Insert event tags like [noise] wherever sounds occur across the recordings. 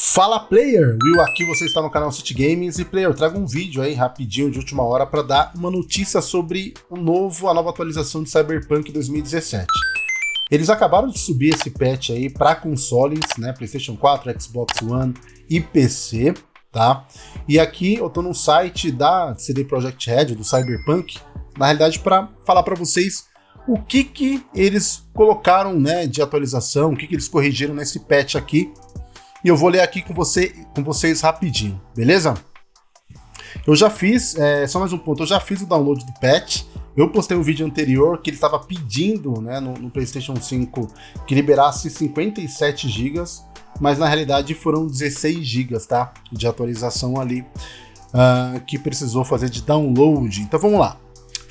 Fala player, Will aqui, você está no canal City Games e player, eu trago um vídeo aí rapidinho de última hora para dar uma notícia sobre o novo, a nova atualização de Cyberpunk 2017. Eles acabaram de subir esse patch aí para consoles, né, PlayStation 4, Xbox One e PC, tá? E aqui eu tô no site da CD Projekt Red, do Cyberpunk, na realidade para falar para vocês o que que eles colocaram, né, de atualização, o que que eles corrigiram nesse patch aqui e eu vou ler aqui com, você, com vocês rapidinho, beleza? Eu já fiz, é, só mais um ponto, eu já fiz o download do patch, eu postei um vídeo anterior que ele estava pedindo né, no, no, PlayStation 5 que liberasse 57 GB, mas na realidade foram 16 GB tá, de atualização ali uh, que precisou fazer de download. Então vamos lá.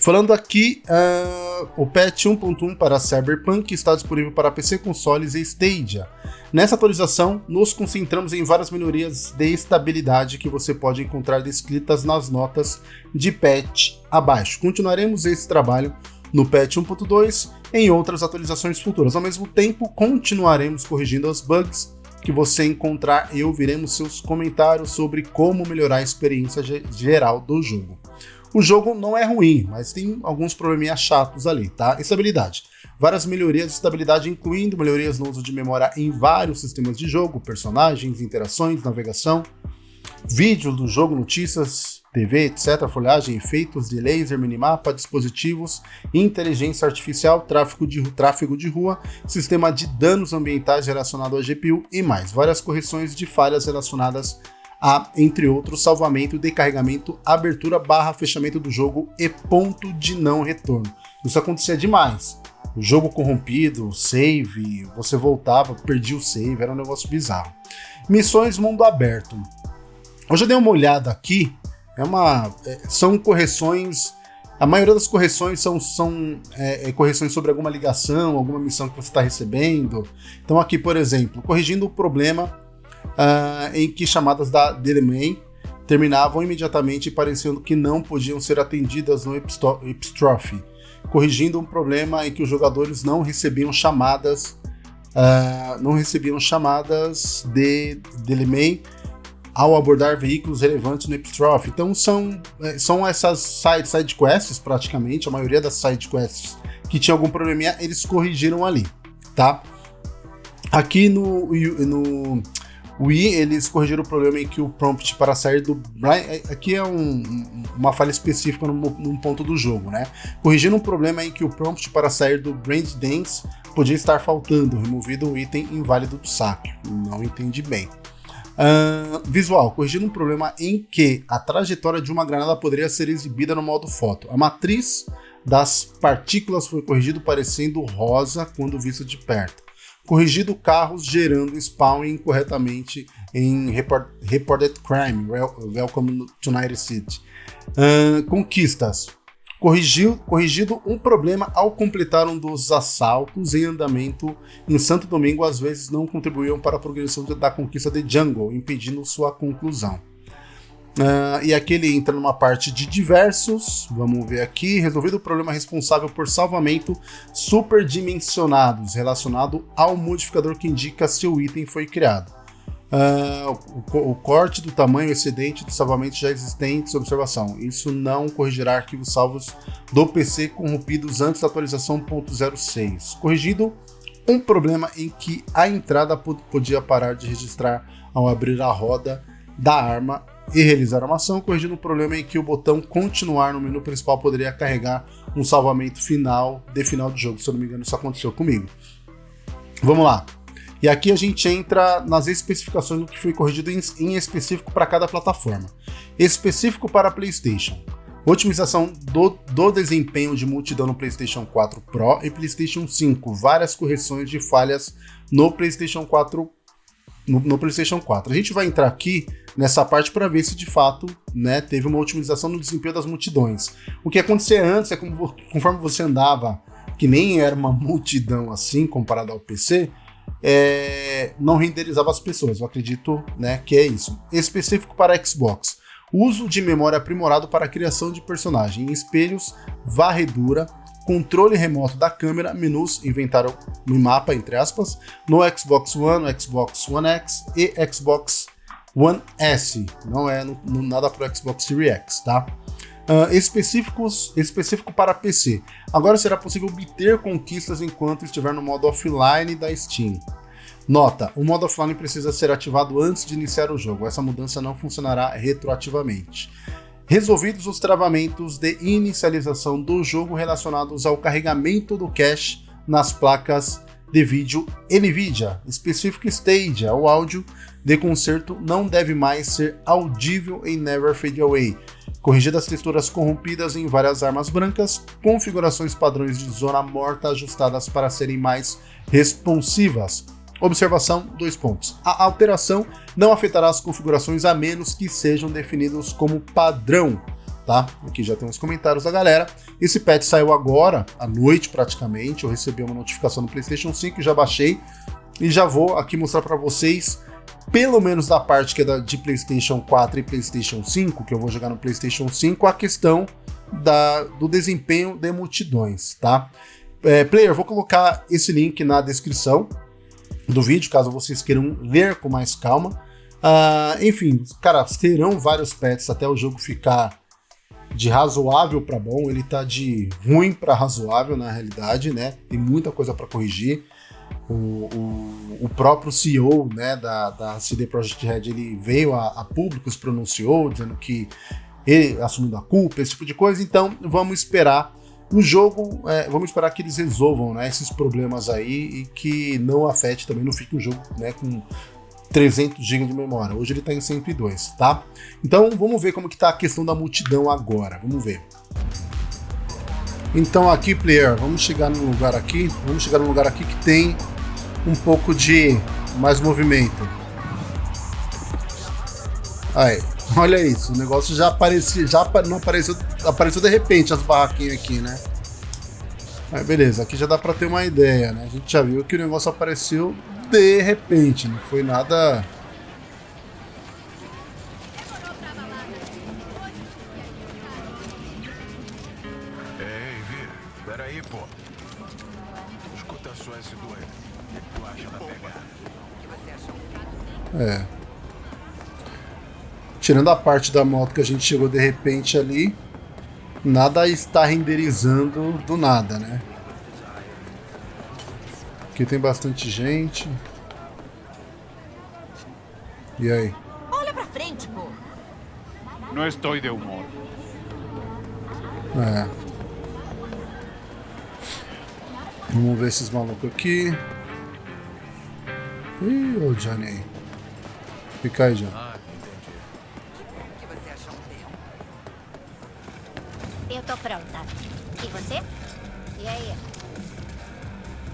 Falando aqui, uh, o patch 1.1 para Cyberpunk está disponível para PC, consoles e Stadia. Nessa atualização, nos concentramos em várias melhorias de estabilidade que você pode encontrar descritas nas notas de patch abaixo. Continuaremos esse trabalho no patch 1.2 em outras atualizações futuras. Ao mesmo tempo, continuaremos corrigindo os bugs que você encontrar e ouviremos seus comentários sobre como melhorar a experiência geral do jogo. O jogo não é ruim, mas tem alguns probleminhas chatos ali, tá? Estabilidade. Várias melhorias de estabilidade, incluindo melhorias no uso de memória em vários sistemas de jogo, personagens, interações, navegação, vídeos do jogo, notícias, TV, etc., folhagem, efeitos de laser, minimapa, dispositivos, inteligência artificial, tráfego de, tráfego de rua, sistema de danos ambientais relacionado à GPU e mais. Várias correções de falhas relacionadas a, entre outros, salvamento, decarregamento, abertura barra fechamento do jogo e ponto de não retorno. Isso acontecia demais. O jogo corrompido, save, você voltava, perdia o save, era um negócio bizarro. Missões mundo aberto. Eu já dei uma olhada aqui, é uma, é, são correções a maioria das correções são, são é, é correções sobre alguma ligação, alguma missão que você está recebendo. Então aqui, por exemplo, corrigindo o problema uh, em que chamadas da Deleman terminavam imediatamente parecendo que não podiam ser atendidas no Epistrophe, corrigindo um problema em que os jogadores não recebiam chamadas uh, não recebiam chamadas de Deleman ao abordar veículos relevantes no Epistrophe. Então são, é, são essas side, side quests praticamente, a maioria das side quests que tinha algum probleminha, eles corrigiram ali, tá? Aqui no, no o I, eles corrigiram o problema em que o prompt para sair do... É, aqui é um, uma falha específica num, num, ponto do jogo, né? Corrigindo um problema em que o prompt para sair do Brand Dance podia estar faltando, removido um item inválido do saque. Não entendi bem. Uh, visual, corrigindo um problema em que a trajetória de uma granada poderia ser exibida no modo foto. A matriz das partículas foi corrigido parecendo rosa quando visto de perto corrigido carros gerando spawn incorretamente em report, Reported Crime, Welcome to Night City. Uh, conquistas. Corrigiu, corrigido um problema ao completar um dos assaltos em andamento em Santo Domingo, às vezes não contribuíam para a progressão da conquista de Jungle, impedindo sua conclusão. Uh, e aqui ele entra numa parte de diversos, vamos ver aqui, resolvido o problema responsável por salvamento superdimensionados, relacionado ao modificador que indica se o item foi criado. Uh, o, o, corte do tamanho excedente do salvamento já existentes, observação, isso não corrigirá arquivos salvos do PC corrompidos antes da atualização 1.06. Corrigido um problema em que a entrada podia parar de registrar ao abrir a roda da arma e realizar uma ação, corrigindo o problema em que o botão continuar no menu principal poderia carregar um salvamento final de final de jogo. Se eu não me engano, isso aconteceu comigo. Vamos lá. E aqui a gente entra nas especificações do que foi corrigido em, em específico para cada plataforma. Específico para PlayStation. Otimização do, do desempenho de multidão no PlayStation 4 Pro e PlayStation 5. Várias correções de falhas no PlayStation 4 no, no, PlayStation 4. A gente vai entrar aqui nessa parte para ver se de fato né, teve uma otimização no desempenho das multidões. O que acontecia antes é como, conforme você andava, que nem era uma [laughs] multidão assim comparado ao PC, é, não renderizava as pessoas. Eu acredito né, que é isso. Específico para Xbox. Uso de memória aprimorado para a criação de personagem, espelhos, varredura, controle remoto da câmera, menus, inventário no mapa, entre aspas, no Xbox One, no Xbox One X e Xbox One S. Não é no, no, nada para o Xbox Series X, tá? Uh, específicos, específico para PC. Agora será possível obter conquistas enquanto estiver no modo offline da Steam. Nota: o modo offline precisa ser ativado antes de iniciar o jogo. Essa mudança não funcionará retroativamente. Resolvidos os travamentos de inicialização do jogo relacionados ao carregamento do cache nas placas de vídeo NVIDIA, específico Stadia, o áudio de concerto não deve mais ser audível em Never Fade Away. Corrigidas as texturas corrompidas em várias armas brancas, configurações padrões de zona morta ajustadas para serem mais responsivas. Observação, dois pontos. A alteração não afetará as configurações a menos que sejam definidos como padrão. Tá? Aqui já tem uns comentários da galera. Esse patch saiu agora, à noite praticamente. Eu recebi uma notificação no PlayStation 5, já baixei e já vou aqui mostrar para vocês, pelo menos da parte que é da, de PlayStation 4 e PlayStation 5, que eu vou jogar no PlayStation 5, a questão da, do desempenho de multidões, tá? É, player, vou colocar esse link na descrição, do vídeo, caso vocês queiram ler com mais calma. Uh, enfim, cara, terão vários pets até o jogo ficar de razoável para bom. Ele tá de ruim para razoável na realidade, né? Tem muita coisa para corrigir. O, o, o, próprio CEO né, da, da CD Projekt Red ele veio a, a público, se pronunciou, dizendo que ele assumindo a culpa, esse tipo de coisa. Então vamos esperar o jogo, é, vamos esperar que eles resolvam né, esses problemas aí e que não afete também, não fique o jogo né, com 300 GB de memória. Hoje ele está em 102, tá? Então vamos ver como que tá a questão da multidão agora, vamos ver. Então aqui, player, vamos chegar num lugar aqui, vamos chegar num lugar aqui que tem um pouco de mais movimento. Aí, [laughs] Olha isso, o negócio já aparecia, já não apareceu, apareceu de repente as barraquinhas aqui, né? Mas beleza, aqui já dá pra ter uma ideia, né? A gente já viu que o negócio apareceu de repente, não foi nada... Ei, Vi, peraí, pô. Escuta só esse doido. O que tu acha da pegada? É. Tirando a parte da moto que a gente chegou de repente ali, nada está renderizando do nada, né? Aqui tem bastante gente. E aí? Olha pra frente, pô. Não estou de humor. É. Vamos ver esses malucos aqui. Ih, o Johnny aí. Fica aí, Johnny. Pronta. E você? E aí?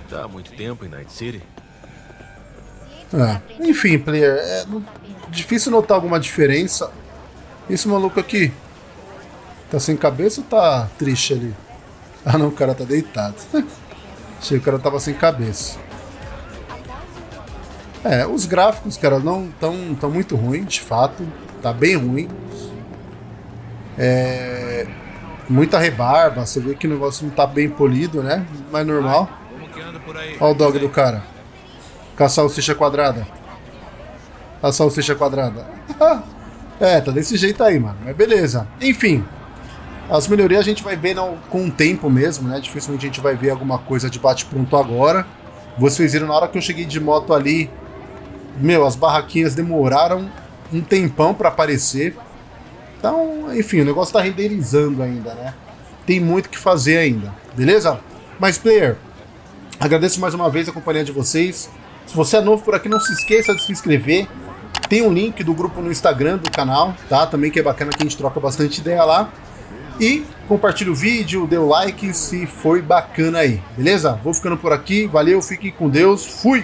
Já há muito tempo em Night City? É. Enfim, player, é difícil notar alguma diferença. Esse maluco aqui tá sem cabeça ou tá triste ali? Ah não, o cara tá deitado. [laughs] Achei que o cara tava sem cabeça. É, os gráficos, cara, não tão, tão muito ruins, de fato. Tá bem ruim. É, muita rebarba, você vê que o negócio não tá bem polido, né? Mas normal. Olha o dog do cara. Com a salsicha quadrada. A salsicha quadrada. [laughs] é, tá desse jeito aí, mano. Mas beleza. Enfim. As melhorias a gente vai ver com o tempo mesmo, né? Dificilmente a gente vai ver alguma coisa de bate-pronto agora. Vocês viram na hora que eu cheguei de moto ali. Meu, as barraquinhas demoraram um tempão para aparecer. Então, enfim, o negócio está renderizando ainda, né? Tem muito que fazer ainda, beleza? Mas, player, agradeço mais uma vez a companhia de vocês. Se você é novo por aqui, não se esqueça de se inscrever. Tem um link do grupo no Instagram do canal, tá? Também que é bacana que a gente troca bastante ideia lá. E compartilhe o vídeo, dê o like se foi bacana aí, beleza? Vou ficando por aqui, valeu, fiquem com Deus, fui!